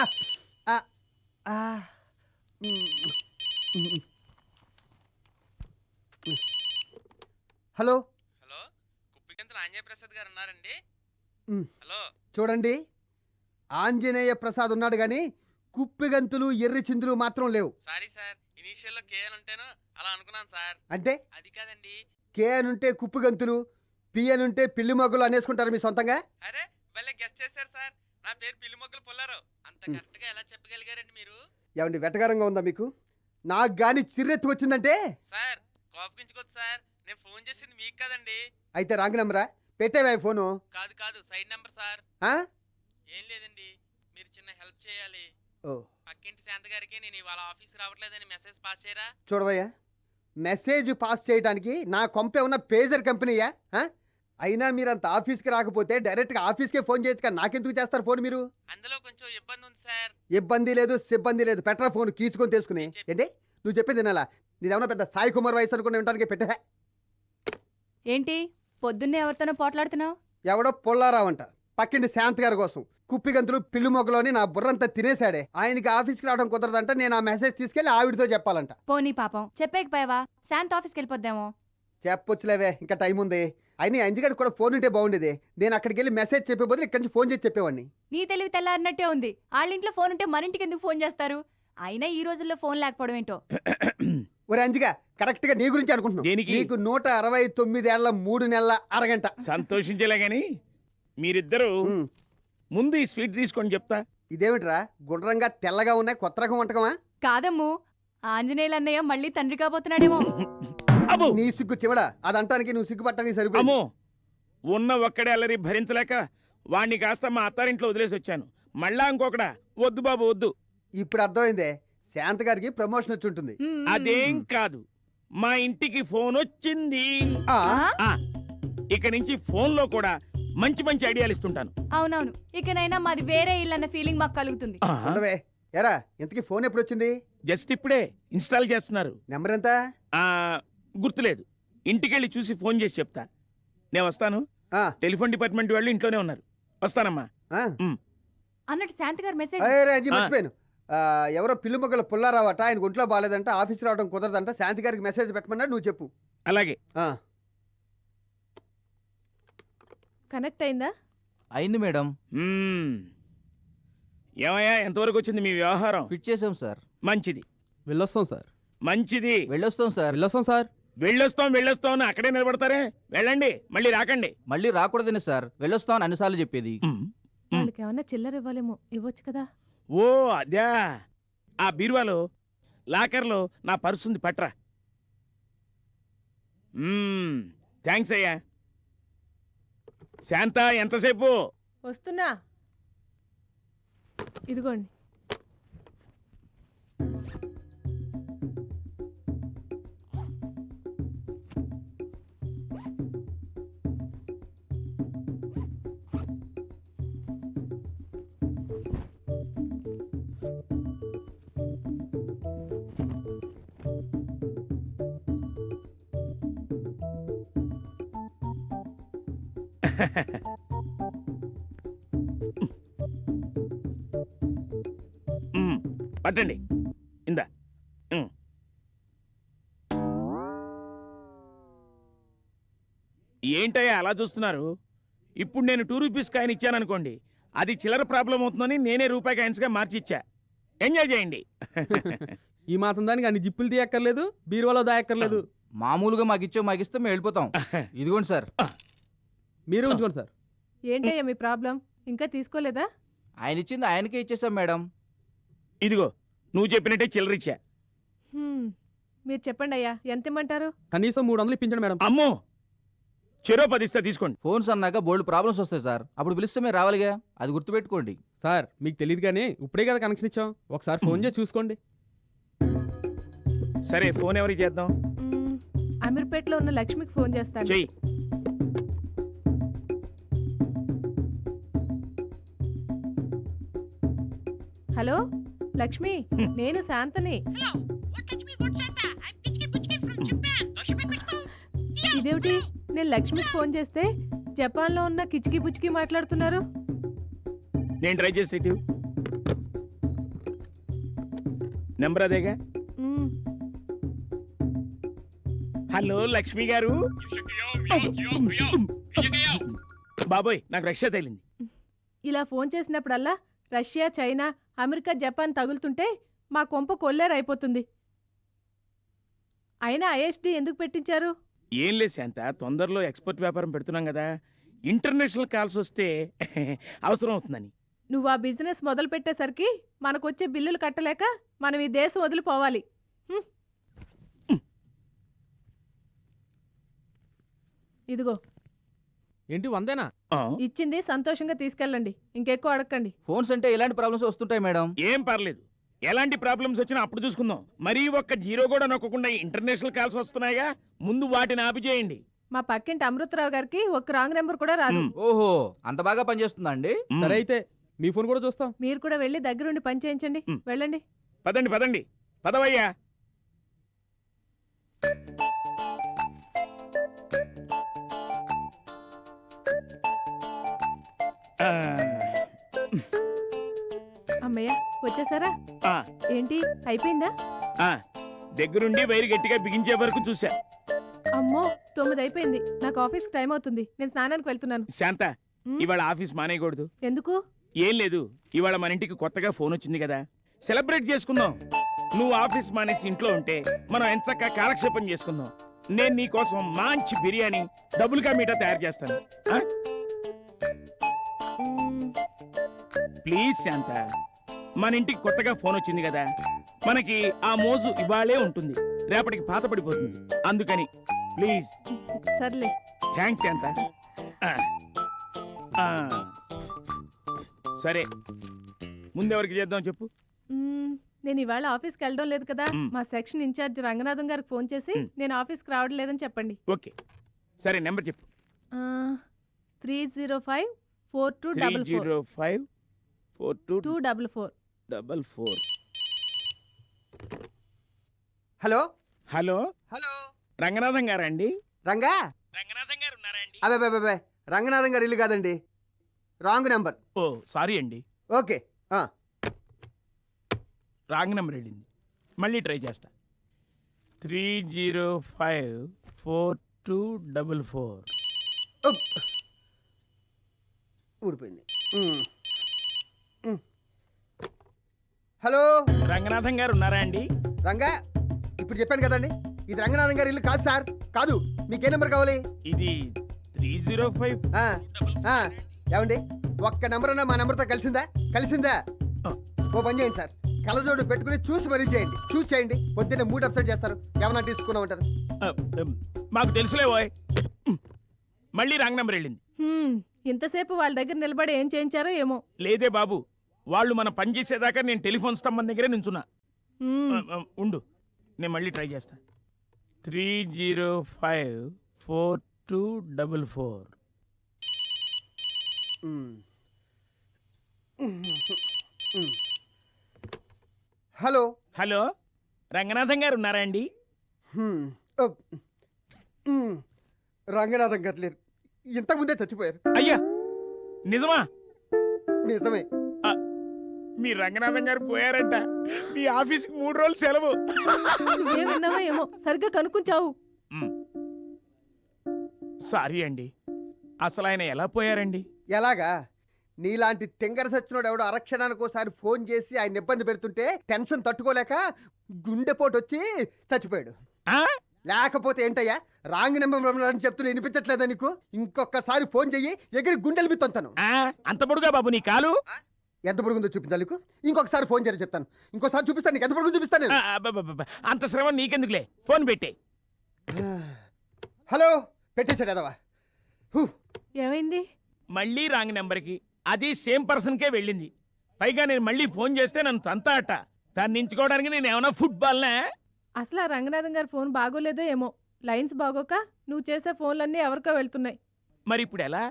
Hello? Hello? Kuppigantula Anjaneya Prasad గారు ఉన్నారండి. Hello? చూడండి. ఆంజనేయ ప్రసాద్ ఉన్నాడు కానీ కుప్పిగంతులు ఎర్రి చిందులు మాత్రం లేవు. సారీ సార్ ఇనీషియల్లో కేఎల్ ఉంటాను అలా అనుకున్నాను సార్. అంటే? అది కాదండి. కే అనుంటే కుప్పిగంతులు పి అనుంటే పిల్లి మొగ్గులు అనేసుకుంటారు మీ సొంతంగా? అరే భలే గెస్ట్ చేశారు సార్. నా పేరు పిల్లి మొక్కలు పొల్లారు అంత మ్. కరెక్ట్గా ఎలా చెప్పగలిగారండి మీరు? ఏమండి వెటకారంగా ఉందా మీకు? నాకు గాని చిర్రెత్తి వచ్చిందంటే సార్ కోపగించుకోవద్దు సార్. నేను ఫోన్ చేసింది మీకు కదండి. అయితే రాంగ్ నెంబరా? పెట్టేవా ఫోను? కాదు కాదు. Side number sir. ఆ? ఏం లేదండి. మీరు చిన్న హెల్ప్ చేయాలి. ఓ. పక్కింటి శాంత గారికి నేను ఇవాళ ఆఫీస్ రావట్లేదని మెసేజ్ పాస్ చేయరా? చూడవయ్యా. మెసేజ్ పాస్ చేయడానికి నా కొంపే ఉన్న పేజర్ కంపెనీయా? ఆ? అయినా మీరు అంత ఆఫీస్కి రాకపోతే డైరెక్ట్గా ఆఫీస్కే ఫోన్ చేయొచ్చు కదా నాకెందుకు చేస్తారు ఫోన్ మీరు? అందులో కొంచెం ఇబ్బంది ఉంది సార్. ఇబ్బంది లేదు సిబ్బంది లేదు. పెట్టరా ఫోన్ కీచుకొని తీసుకుని. ఏంటి? నువ్వు చెప్పింది వినాలా? నీదేమన్నా పెద్ద సాయి కుమార్ వయసు అనుకుని ఉండడానికి పెట్టే ఏంటి? పొద్దున్నే ఎవరితోనో పోట్లాడుతున్నావు? ఎవడో పొల్లారావంట పక్కింటి శాంత్ గారి కోసం. కుప్పిగంతులు పిల్లి మొగ్గలోని నా బుర్రంతా తినేశాడే. ఆయనకి ఆఫీస్కి రావడం కుదరదంట. నేను ఆ మెసేజ్ తీసుకెళ్ళి ఆవిడతో చెప్పాలంట. పోనీ పాపం. చెప్పేకపోయావా శాంత్ ఆఫీస్కి వెళ్ళిపోద్దామో? చెప్పొచ్చులేవే. ఇంకా టైం ఉంది అయినా అంజిగాడికి కూడా ఫోన్ ఉంటే బాగుండేది. నేను అక్కడికి వెళ్ళి మెసేజ్ చెప్పే బదులు ఇక్కడి నుంచి ఫోన్ చేసి చెప్పేవాడిని. నీ తెలివి తెల్లారినట్టే ఉంది. వాళ్ళ ఇంట్లో ఫోన్ ఉంటే మన ఇంటికి ఎందుకు ఫోన్ చేస్తారు? అయినా ఈ రోజుల్లో ఫోన్ లేకపోవడం ఏంటో? ఒరే అంజిగా కరెక్ట్గా నీ గురించి అనుకుంటున్నావు. దేనికి? నీకు నూట అరవై తొమ్మిదేళ్ళ మూడు నెలల అరగంట. సంతోషించేలా గాని మీరిద్దరూ ఉమ్, ముందు ఈ స్వీట్ తీసుకొని చెప్తా. ఇదేమిట్రా? గుండ్రంగా తెల్లగా ఉన్నాయి కొత్త రకం వంటకమా? కాదమ్ము ఆంజనేయులు అన్నయ్య మళ్ళీ తండ్రి కాబోతున్నాడేమో. అబ్బో! నీ సిగ్గు చివడా? అదంటానికి నువ్వు సిగ్గుపట్టడానికి సరిపోయి అమ్మో! ఉన్న ఒక్కడే అల్లరి భరించలేక వాణ్ణి కాస్త మా అత్తారింట్లో వదిలేసి వచ్చాను. మళ్ళా ఇంకొకడా? వద్దు బాబు వద్దు. ఇప్పుడు అర్థమైందే. శాంత గారికి ప్రమోషన్ వచ్చి ఉంటుంది. మ్మ్. అదేం కాదు. మా ఇంటికి ఫోన్ వచ్చింది. ఆ, ఆ? ఇక నుంచి ఫోన్లో కూడా మంచి మంచి ఐడియాలు ఇస్తుంటాను. అవునవును. ఇకనైనా మాది వేరే ఇల్లు అన్న ఫీలింగ్ మాకు కలుగుతుంది. ఉండవే. ఎరా ఇంతకీ ఫోన్ ఎప్పుడు వచ్చింది జస్ట్ ఇప్పుడే ఇన్స్టాల్ చేస్తున్నారు. నెంబర్ ఎంత? ఆ గుర్తులేదు. ఇంటికెళ్ళి చూసి ఫోన్ చేసి చెప్తా. నేను వస్తాను. ఆ, టెలిఫోన్ డిపార్ట్మెంట్ వాళ్ళు ఇంట్లోనే ఉన్నారు. వస్తానమ్మా. ఆ. అన్నట్టు శాంత్ గారు మెసేజ్. మర్చిపోయాను. ఎవరో పిల్లి మొగ్గల పుల్లారావట ఆయన ఒంట్లో బాగాలేదంట ఆఫీస్ రావడం కుదరదంట శాంతి గారికి మెసేజ్ పెట్టమన్నాడు నువ్వు చెప్పు. అలాగే. ఆ, కనెక్ట్ అయిందా? అయింది మేడం. ఏమయ్యా ఎంతవరకు వచ్చింది మీ వ్యవహారం? ఫిట్ చేసాం సార్. మంచిది. వెళ్ళొస్తాం సార్. మంచిది. వెళ్ళొస్తాం సార్. వెళ్ళొస్తాం సార్. వెళ్ళొస్తాం వెళ్ళొస్తాం అని అక్కడే నిలబడతారే? వెళ్ళండి మళ్ళీ రాకండి. మళ్ళీ రాకూడదని సార్. వెళ్ళొస్తాం అని అన్నిసార్లు చెప్పేది. వాళ్ళకి ఏమన్నా చిల్లర ఇవ్వాలేమో ఇవ్వచ్చు కదా? ఓ అదే. ఆ బీరువాలో లాకర్లో నా పర్సు ఉంది పట్రా. థ్యాంక్స్ అయ్యా. శాంత ఎంతసేపు? వస్తున్నా. ఇదిగోండి. పట్టండి. ఇందా. ఏంటయ్యా అలా చూస్తున్నారు? ఇప్పుడు నేను టూ రూపీస్ కాయిన్ ఇచ్చాననుకోండి అది చిల్లర ప్రాబ్లం అవుతుందని నేనే రూపాయి కాయిన్స్గా మార్చి ఇచ్చా ఎంజాయ్ చేయండి. ఈ మాత్రం దానికి అన్ని జిప్పులు తీయక్కర్లేదు బీరువాలో దాయక్కర్లేదు. మామూలుగా మాకు ఇచ్చో మాకు ఇస్తే మేము వెళ్ళిపోతాం. ఇదిగోండి సార్. మీరే ఉంచుకోండి సార్. ఏంటయ్యా మీ ప్రాబ్లం? ఇంకా తీసుకోలేదా? ఆయన ఇచ్చింది ఆయనకే ఇచ్చేసాం మేడం. ఇదిగో నువ్వు చెప్పినట్టే చిల్లర ఇచ్చా. హ్మ్, మీరు చెప్పండి అయ్యా ఎంత ఇమ్మంటారు? కనీసం మూడు వందలు ఇప్పించండి మేడం. అమ్మో! చెరో పది ఇస్తా తీసుకోండి. ఫోన్స్ అన్నాక బోల్డ్ ప్రాబ్లమ్స్ వస్తాయి సార్. అప్పుడు పిలిస్తే మీరు రావాలిగా. అది గుర్తుపెట్టుకోండి. సార్ మీకు తెలియదు కానీ ఇప్పుడే కదా కనెక్షన్ ఇచ్చాం. ఒకసారి ఫోన్ చేసి చూసుకోండి. సరే ఫోన్ ఎవరికి చేద్దాం? మ్మ్, అమీర్పేటలో ఉన్న లక్ష్మికి ఫోన్ చేస్తాను. చెయ్యి. హలో లక్ష్మి నేను శాంతని. ఇదేమిటి? నేను లక్ష్మికి ఫోన్ చేస్తే జపాన్లో ఉన్న కిచికి పుచ్చికి మాట్లాడుతున్నారు? నేను ట్రై ఇటు. నెంబర్ అదేగా. హలో లక్ష్మి గారు. బాబోయ్ నాకు రష్యా తగిలింది. ఇలా ఫోన్ చేసినప్పుడల్లా రష్యా చైనా అమెరికా జపాన్ తగులుతుంటే మా కొంప కొల్లేరైపోతుంది. అయినా ఐఎస్డి ఎందుకు పెట్టించారు? ఏం లేదు శాంత తొందరలో ఎక్స్పోర్ట్ వ్యాపారం పెడుతున్నాం కదా. ఇంటర్నేషనల్ కాల్స్ వస్తే అవసరం అవుతుందని. నువ్వు ఆ బిజినెస్ మొదలు పెట్టేసరికి మనకొచ్చే బిల్లులు కట్టలేక మనం ఈ దేశం వదిలిపోవాలి. ఇదిగో. ఏంటి వందేనా? ఇచ్చింది సంతోషంగా తీసుకెళ్ళండి. ఇంకెక్కువ అడగండి ఫోన్స్ అంటే ఇలాంటి ప్రాబ్లమ్స్ వస్తుంటాయి మేడం. ఏం పర్లేదు. ఎలాంటి ప్రాబ్లమ్స్ వచ్చినా అప్పుడు చూసుకుందాం. మరీ ఒక్క జీరో కూడా నొక్కకుండా ఇంటర్నేషనల్ కాల్స్ వస్తున్నాయిగా ముందు వాటిని ఆపి చేయండి. మా పక్కింటి అమృతరావు గారికి ఒక రాంగ్ నెంబర్ కూడా రాదు. ఓహో అంత బాగా పనిచేస్తుందా అండి. సరే అయితే మీ ఫోన్ కూడా చూస్తాం. మీరు కూడా వెళ్ళి దగ్గరుండి పని చేయించండి. వెళ్ళండి. పదండి పదండి. పదవయ్యా. అమ్మయ్య వచ్చేసారా? ఆ, ఏంటి అయిపోయిందా? ఆ, దగ్గరుండి వైరు గట్టిగా బిగించే వరకు చూసా అమ్మో తొమ్మిది అయిపోయింది నాకు ఆఫీస్ టైం అవుతుంది. నేను స్నానానికి వెళ్తున్నాను. శాంత. ఇవాళ ఆఫీస్ మానేయకూడదు. ఎందుకు? ఏం లేదు. ఇవాళ మన ఇంటికి కొత్తగా ఫోన్ వచ్చింది కదా. సెలబ్రేట్ చేసుకుందాం. నువ్వు ఆఫీస్ మానేసి ఇంట్లో ఉంటే మనం ఎంచక్క కాలక్షేపం చేసుకుందాం. నేను నీ కోసం మంచి బిర్యానీ డబుల్ కా మీటా తయారు చేస్తాను. ఆ? ప్లీజ్ శాంత. మన ఇంటికి కొత్తగా ఫోన్ వచ్చింది కదా. మనకి ఆ మోజు ఇవాళే ఉంటుంది. రేపటికి పాత పడిపోతుంది అందుకని ప్లీజ్. సర్లే. థ్యాంక్స్ శాంత. సరే. ముందెవరికి చేద్దాం చెప్పు? మ్మ్, నేను ఇవాళ ఆఫీస్కి వెళ్ళడం లేదు కదా. మ్. మా సెక్షన్ ఇన్ఛార్జ్ రంగనాథం గారికి ఫోన్ చేసి. నేను ఆఫీస్కి రావడం లేదని చెప్పండి. ఓకే. సరే నెంబర్ చెప్పు. Three zero five four two three double four. Zero five four two two double four. Double four. Hello? Hello? Hello? Ranganatham గారా అండి రంగా? రంగనాథం గారు ఉన్నారా అండి అబే అబే, అబే రంగనాథం గారు ఇల్లు కాదండి. Wrong number. ఓ సారీ అండి. ఓకే ఆ, రాంగ్ నెంబర్ వెళ్ళింది. మళ్ళీ ట్రై చేస్తా. Three zero five four two double four. ఉప్. ఊడిపోయింది. ఉమ్. హలో? రంగనాథం గారు ఉన్నారా అండి? రంగా ఇప్పుడు చెప్పాను కదండి. ఇది రంగనాథం గారి ఇల్లు కాదు సార్. కాదు మీకే నెంబర్ కావాలి? ఇది త్రీ జీరో ఫైవ్ ఏమండి? ఒక్క నెంబర్ అన్నా మా నెంబర్తో కలిసిందా? కలిసిందా. ఓ పని చేయండి సార్. కళ్ళజోడు పెట్టుకుని చూసి మరీ చేయండి. చూసి చేయండి. పొద్దున్నే మూడు అప్సెట్ చేస్తారు. ఏమన్నా తీసుకున్నా ఉంటారు మాకు తెలుసులే మళ్ళీ రాంగ్ నెంబర్ వెళ్ళింది. హ్మ్, ఇంతసేపు వాళ్ళ దగ్గర నిలబడి ఏం చేయించారో ఏమో. లేదే బాబు వాళ్ళు మన పని చేసేదాకా నేను టెలిఫోన్ స్తంభం దగ్గరే నించున్నా. ఉండు నేను మళ్ళీ ట్రై చేస్తా. Three zero five four two double four. Hello. Hello Ranganatham గారు ఉన్నారా అండి. రంగనాథం గారు లేరు. ఇంతకుముందే చచ్చిపోయారు. అయ్యా నిజమా? నిజమే. మీ రంగనాథం గారు పోయారంట. మీ ఆఫీస్కి మూడు రోజులు సెలవు. ఏమో సరిగ్గా కనుక్కుంచావు. సారీ అండి అసలు ఆయన ఎలా పోయారండి? ఎలాగా? నీలాంటి తింగర సచ్చినోడు ఎవడో అరక్షణానికి ఒకసారి ఫోన్ చేసి ఆయన ఇబ్బంది పెడుతుంటే టెన్షన్ తట్టుకోలేక గుండెపోటు వచ్చి చచ్చిపోయాడు. ఆ? లేకపోతే ఏంటయ్యా? రాంగ్ నెంబర్ అని చెప్తున్నా వినిపించట్లేదా నీకు? ఇంకొకసారి ఫోన్ చెయ్యి ఎగిరి గుండెలు బిత్తంతాను. ఆ, అంత పొడుగా బాబు నీ కాలు? ఎంత పొడుగుందో చూపించాలి నీకు ఇంకొకసారి ఫోన్ చేయని చెప్తాను. ఇంకోసారి చూపిస్తాను నీకు. ఎంత పొడుగు చూపిస్తాను. అంత శ్రమ నీకెందుకులే? ఫోన్ పెట్టే. హలో పెట్టేశాడు ఎదవా? హూ. ఏమైంది? మళ్ళీ రాంగ్ నెంబర్కి. అది సేమ్ పర్సన్కే వెళ్ళింది. పైగా నేను మళ్ళీ ఫోన్ చేస్తే నన్ను తంతా అట దాన్ని నించుకోవడానికి నేను ఏమైనా ఫుట్బాల్నా? అసలు ఆ రంగనాథం గారి ఫోన్ బాగోలేదో ఏమో. లైన్స్ బాగోక నువ్వు చేసే ఫోన్లన్నీ ఎవరికో వెళ్తున్నాయి. మరి ఇప్పుడు ఎలా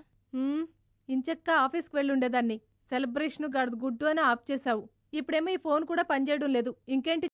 ఇంచక్క ఆఫీస్కి వెళ్ళి ఉండేదాన్ని సెలబ్రేషన్ గడదు గుడ్డు అని ఆఫ్ చేసావు ఇప్పుడేమో ఈ ఫోన్ కూడా పనిచేయడం లేదు. ఇంకేంటి